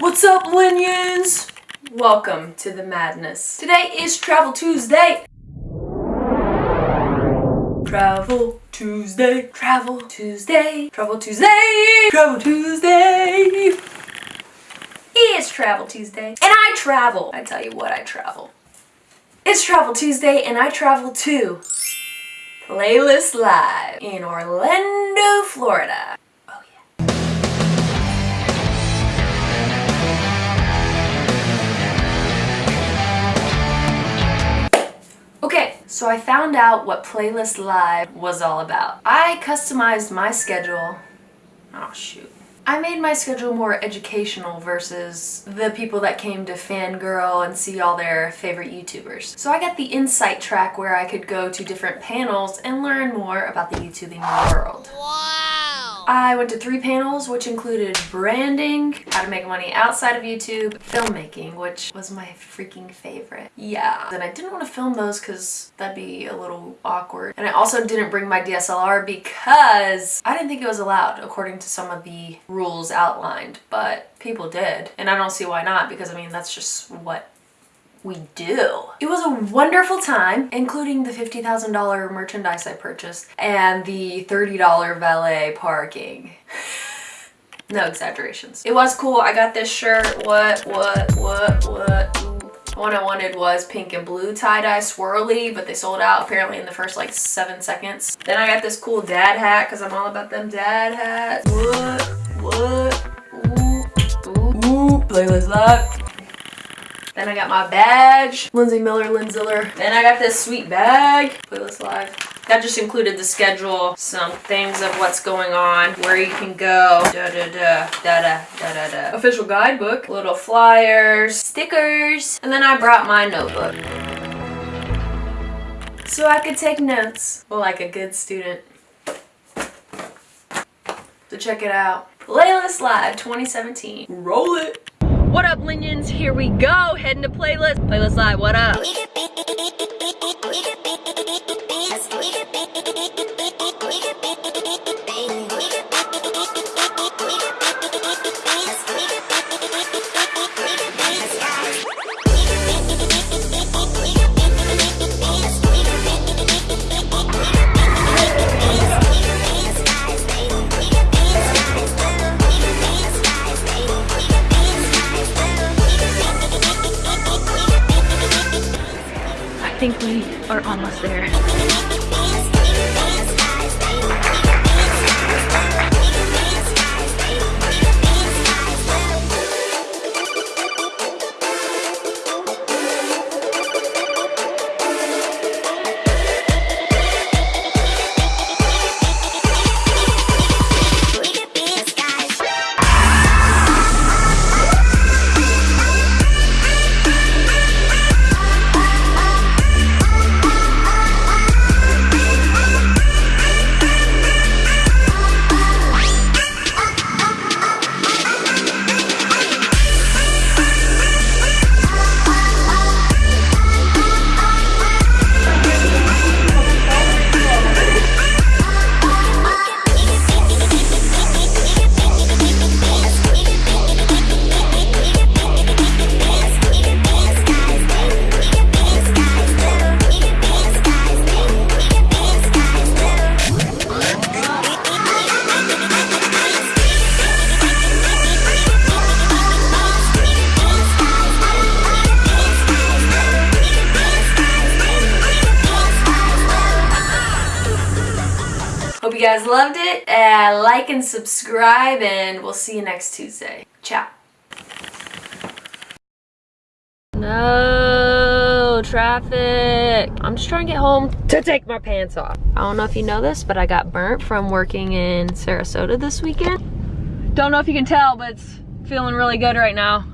What's up, Linions? Welcome to the madness. Today is Travel Tuesday. Travel Tuesday, Travel Tuesday, Travel Tuesday, Travel Tuesday. It's Travel Tuesday, and I travel. I tell you what, I travel. It's Travel Tuesday, and I travel to Playlist Live in Orlando, Florida. So I found out what Playlist Live was all about. I customized my schedule. Oh shoot. I made my schedule more educational versus the people that came to fangirl and see all their favorite YouTubers. So I got the insight track where I could go to different panels and learn more about the YouTubing world. I went to three panels, which included branding, how to make money outside of YouTube, filmmaking, which was my freaking favorite. Yeah. And I didn't want to film those because that'd be a little awkward. And I also didn't bring my DSLR because I didn't think it was allowed according to some of the rules outlined, but people did. And I don't see why not because I mean, that's just what we do. It was a wonderful time, including the $50,000 merchandise I purchased and the $30 valet parking. no exaggerations. It was cool. I got this shirt. What, what, what, what? One I wanted was pink and blue tie-dye swirly, but they sold out apparently in the first like seven seconds. Then I got this cool dad hat because I'm all about them dad hats. What, what, ooh, ooh, ooh, playlist live. Then I got my badge, Lindsay Miller, Linziller. Then I got this sweet bag, Playlist Live. That just included the schedule, some things of what's going on, where you can go, da da da, da da da da da. Official guidebook, little flyers, stickers, and then I brought my notebook. So I could take notes, well, like a good student. So check it out. Playlist Live 2017. Roll it! What up, Linions? Here we go. Heading to playlist. Playlist live. What up? Think we are almost there. Hope you guys loved it. Uh, like and subscribe, and we'll see you next Tuesday. Ciao. No traffic. I'm just trying to get home to take my pants off. I don't know if you know this, but I got burnt from working in Sarasota this weekend. Don't know if you can tell, but it's feeling really good right now.